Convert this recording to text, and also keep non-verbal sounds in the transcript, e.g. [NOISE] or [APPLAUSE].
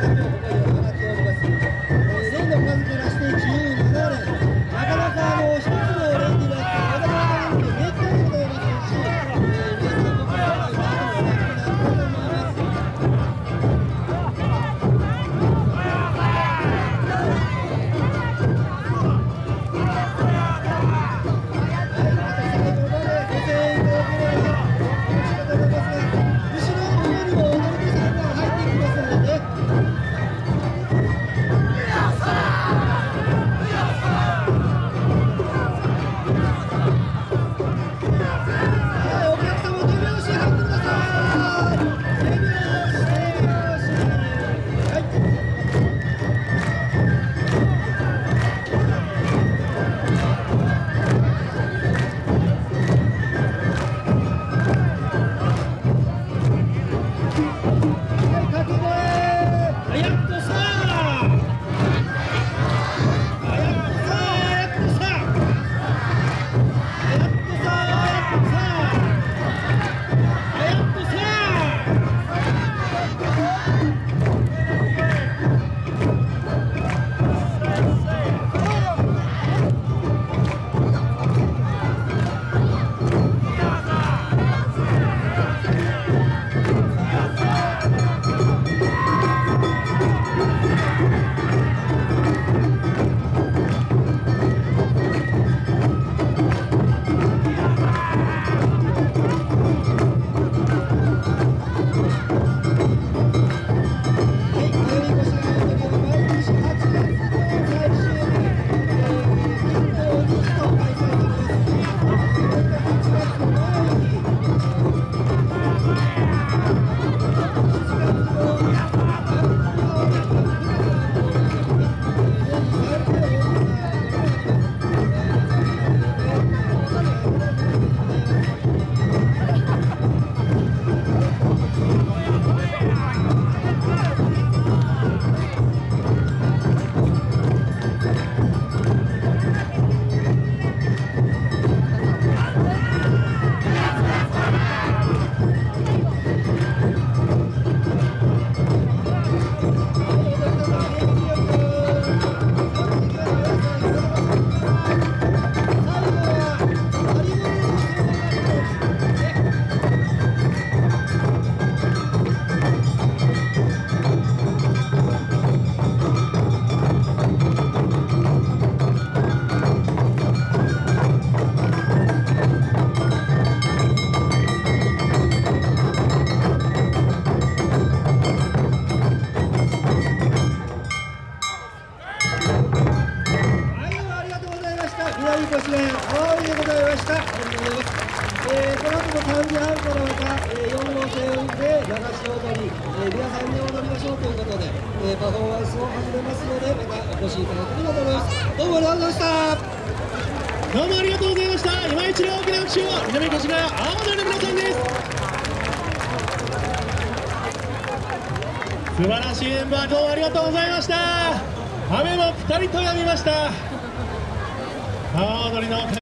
Thank [LAUGHS] you. いご支援大いでございました。ありがとうございます、えー、この後も3時半からまた、えー、4号線で流し踊り、えー、皆さんに踊りましょうということで、えー、パフォーマンスを始めますのでまたお越しいただければと思います。どうもありがとうございました。どうもありがとうございました。今一度大きな拍手を南越谷青森の皆さんです。素晴らしいメンバーどうもありがとうございました。雨もぴたりと止みました。阿波踊りの